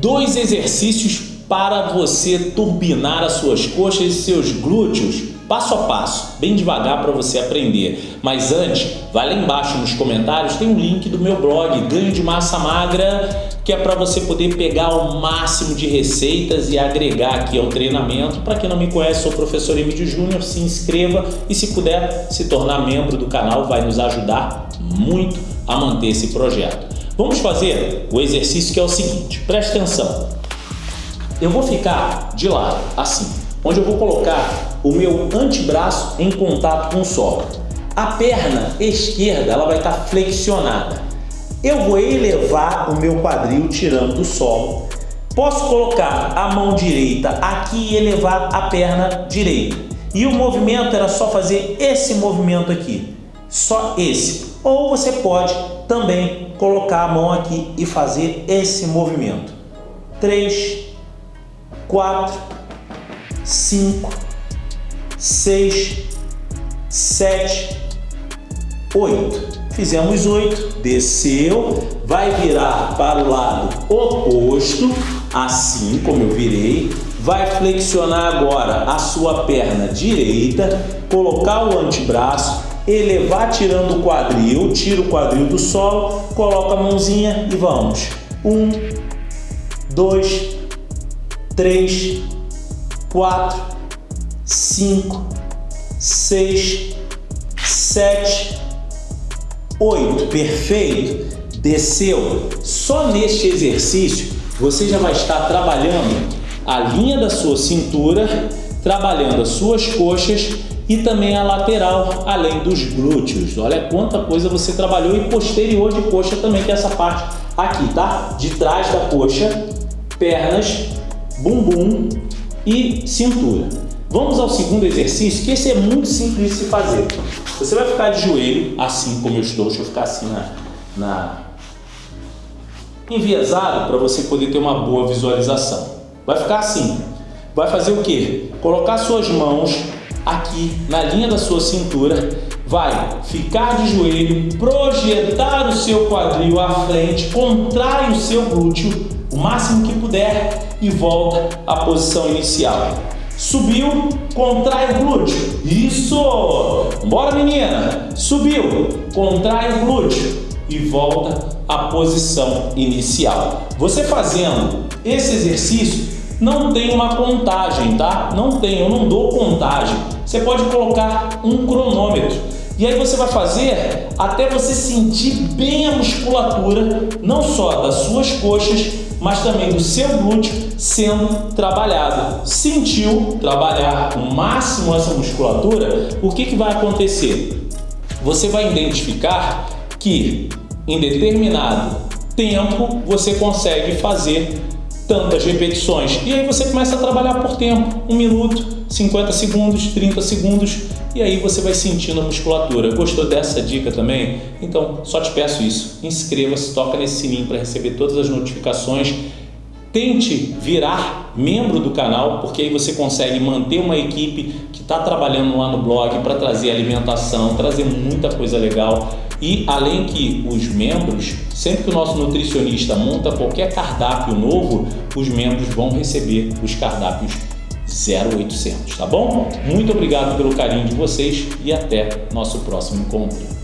dois exercícios para você turbinar as suas coxas e seus glúteos passo a passo, bem devagar para você aprender. Mas antes, vai lá embaixo nos comentários, tem um link do meu blog, Ganho de Massa Magra, que é para você poder pegar o máximo de receitas e agregar aqui ao treinamento. Para quem não me conhece, sou o professor Emílio Júnior, se inscreva e se puder se tornar membro do canal, vai nos ajudar muito a manter esse projeto. Vamos fazer o exercício que é o seguinte, preste atenção. Eu vou ficar de lado, assim, onde eu vou colocar o meu antebraço em contato com o solo. A perna esquerda ela vai estar flexionada. Eu vou elevar o meu quadril tirando do solo. Posso colocar a mão direita aqui e elevar a perna direita. E o movimento era só fazer esse movimento aqui. Só esse. Ou você pode também colocar a mão aqui e fazer esse movimento. 3, 4, 5, 6, 7, 8. Fizemos 8, desceu, vai virar para o lado oposto, assim como eu virei, vai flexionar agora a sua perna direita, colocar o antebraço, elevar tirando o quadril, tira o quadril do solo, coloca a mãozinha e vamos. Um, dois, três, quatro, cinco, seis, sete, oito. Perfeito? Desceu. Só neste exercício você já vai estar trabalhando a linha da sua cintura, trabalhando as suas coxas e também a lateral, além dos glúteos. Olha quanta coisa você trabalhou e posterior de coxa também, que é essa parte aqui, tá? De trás da coxa, pernas, bumbum e cintura. Vamos ao segundo exercício, que esse é muito simples de se fazer. Você vai ficar de joelho, assim como eu estou, deixa eu ficar assim na... na... enviesado para você poder ter uma boa visualização. Vai ficar assim. Vai fazer o quê? Colocar suas mãos aqui na linha da sua cintura, vai ficar de joelho, projetar o seu quadril à frente, contrai o seu glúteo o máximo que puder e volta à posição inicial. Subiu, contrai o glúteo. Isso! Bora menina! Subiu, contrai o glúteo e volta à posição inicial. Você fazendo esse exercício não tem uma contagem, tá? Não tem, eu não dou contagem. Você pode colocar um cronômetro. E aí você vai fazer até você sentir bem a musculatura, não só das suas coxas, mas também do seu glúteo sendo trabalhado. Sentiu trabalhar o máximo essa musculatura, o que, que vai acontecer? Você vai identificar que em determinado tempo você consegue fazer tantas repetições. E aí você começa a trabalhar por tempo, um minuto, 50 segundos, 30 segundos, e aí você vai sentindo a musculatura. Gostou dessa dica também? Então, só te peço isso. Inscreva-se, toca nesse sininho para receber todas as notificações. Tente virar membro do canal, porque aí você consegue manter uma equipe que está trabalhando lá no blog para trazer alimentação, trazer muita coisa legal. E além que os membros, sempre que o nosso nutricionista monta qualquer cardápio novo, os membros vão receber os cardápios 0800, tá bom? Muito obrigado pelo carinho de vocês e até nosso próximo encontro.